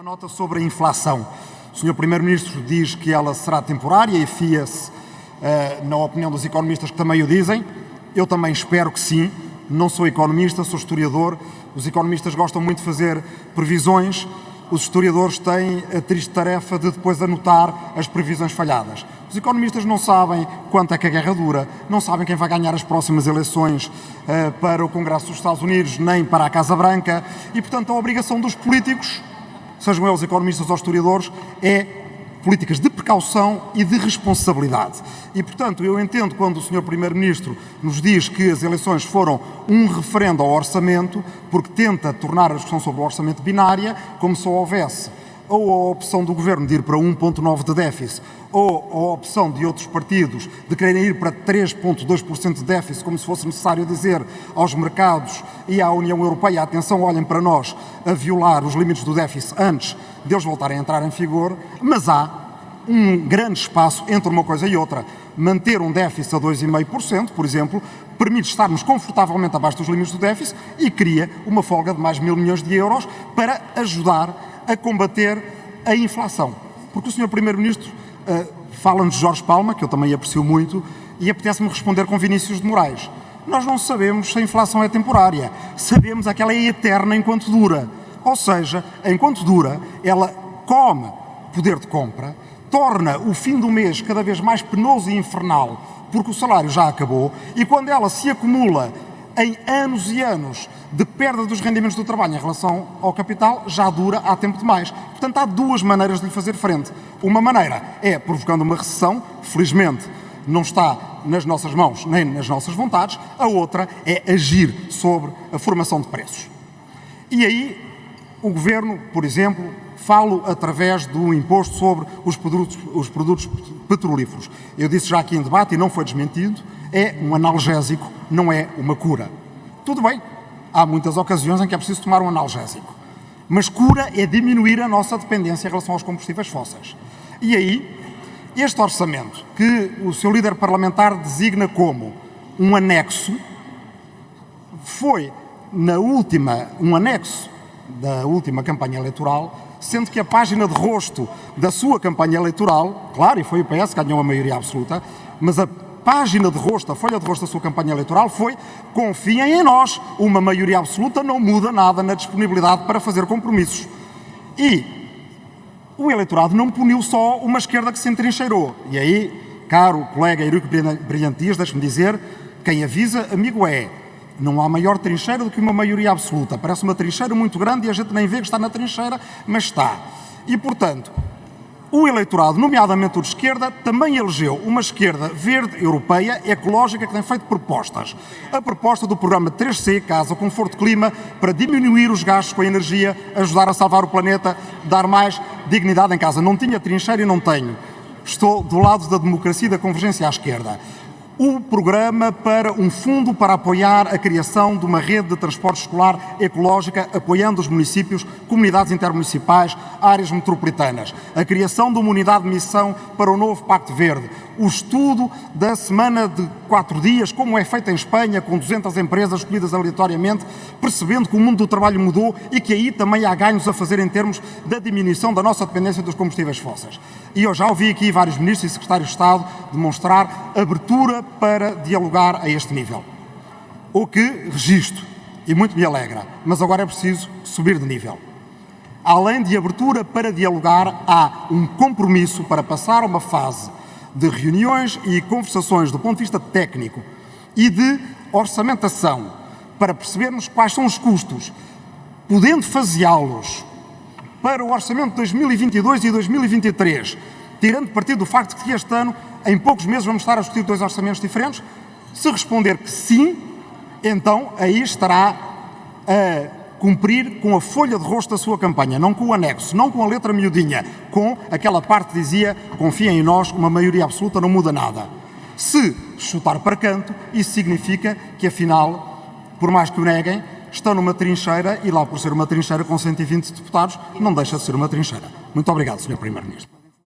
Uma nota sobre a inflação. O Sr. Primeiro-Ministro diz que ela será temporária e fia-se uh, na opinião dos economistas que também o dizem. Eu também espero que sim. Não sou economista, sou historiador. Os economistas gostam muito de fazer previsões. Os historiadores têm a triste tarefa de depois anotar as previsões falhadas. Os economistas não sabem quanto é que a guerra dura, não sabem quem vai ganhar as próximas eleições uh, para o Congresso dos Estados Unidos, nem para a Casa Branca, e, portanto, a obrigação dos políticos sejam eles economistas ou historiadores, é políticas de precaução e de responsabilidade. E, portanto, eu entendo quando o Sr. Primeiro-Ministro nos diz que as eleições foram um referendo ao orçamento, porque tenta tornar a discussão sobre o orçamento binária, como se houvesse ou a opção do Governo de ir para 1,9% de déficit, ou a opção de outros partidos de quererem ir para 3,2% de déficit, como se fosse necessário dizer aos mercados e à União Europeia, atenção, olhem para nós, a violar os limites do déficit antes deles voltarem a entrar em vigor, mas há um grande espaço entre uma coisa e outra. Manter um déficit a 2,5%, por exemplo, permite estarmos confortavelmente abaixo dos limites do déficit e cria uma folga de mais mil milhões de euros para ajudar a combater a inflação. Porque o Sr. Primeiro-Ministro uh, fala-nos de Jorge Palma, que eu também aprecio muito, e apetece-me responder com Vinícius de Moraes. Nós não sabemos se a inflação é temporária, sabemos é que ela é eterna enquanto dura. Ou seja, enquanto dura, ela come poder de compra, torna o fim do mês cada vez mais penoso e infernal, porque o salário já acabou, e quando ela se acumula em anos e anos de perda dos rendimentos do trabalho em relação ao capital já dura há tempo demais. Portanto, há duas maneiras de lhe fazer frente. Uma maneira é provocando uma recessão, felizmente não está nas nossas mãos nem nas nossas vontades, a outra é agir sobre a formação de preços. E aí, o Governo, por exemplo, falo através do imposto sobre os produtos, os produtos petrolíferos. Eu disse já aqui em debate e não foi desmentido, é um analgésico, não é uma cura. Tudo bem, há muitas ocasiões em que é preciso tomar um analgésico. Mas cura é diminuir a nossa dependência em relação aos combustíveis fósseis. E aí, este orçamento, que o seu líder parlamentar designa como um anexo, foi, na última, um anexo da última campanha eleitoral, sendo que a página de rosto da sua campanha eleitoral, claro, e foi o PS que ganhou a maioria absoluta, mas a página de rosto, a folha de rosto da sua campanha eleitoral foi confiem em nós, uma maioria absoluta não muda nada na disponibilidade para fazer compromissos. E o eleitorado não puniu só uma esquerda que se entrincheirou. E aí, caro colega Eurico Brilhantias, deixe-me dizer, quem avisa, amigo é. Não há maior trincheira do que uma maioria absoluta. Parece uma trincheira muito grande e a gente nem vê que está na trincheira, mas está. E, portanto, o eleitorado, nomeadamente o de esquerda, também elegeu uma esquerda verde, europeia, ecológica, que tem feito propostas. A proposta do programa 3C, Casa Conforto Clima, para diminuir os gastos com a energia, ajudar a salvar o planeta, dar mais dignidade em casa. Não tinha trincheira e não tenho. Estou do lado da democracia e da convergência à esquerda o programa para um fundo para apoiar a criação de uma rede de transporte escolar ecológica, apoiando os municípios, comunidades intermunicipais, áreas metropolitanas, a criação de uma unidade de missão para o novo Pacto Verde, o estudo da semana de quatro dias, como é feito em Espanha, com 200 empresas escolhidas aleatoriamente, percebendo que o mundo do trabalho mudou e que aí também há ganhos a fazer em termos da diminuição da nossa dependência dos combustíveis fósseis. E eu já ouvi aqui vários ministros e secretários de Estado demonstrar abertura para dialogar a este nível. O que registro e muito me alegra, mas agora é preciso subir de nível. Além de abertura para dialogar, há um compromisso para passar a uma fase de reuniões e conversações do ponto de vista técnico e de orçamentação para percebermos quais são os custos, podendo faseá-los para o orçamento de 2022 e 2023, tirando partido do facto de que este ano, em poucos meses, vamos estar a discutir dois orçamentos diferentes? Se responder que sim, então aí estará a cumprir com a folha de rosto da sua campanha, não com o anexo, não com a letra miudinha, com aquela parte que dizia confiem em nós, uma maioria absoluta não muda nada. Se chutar para canto, isso significa que afinal, por mais que o neguem, estão numa trincheira e lá por ser uma trincheira com 120 deputados, não deixa de ser uma trincheira. Muito obrigado, Sr. Primeiro-Ministro.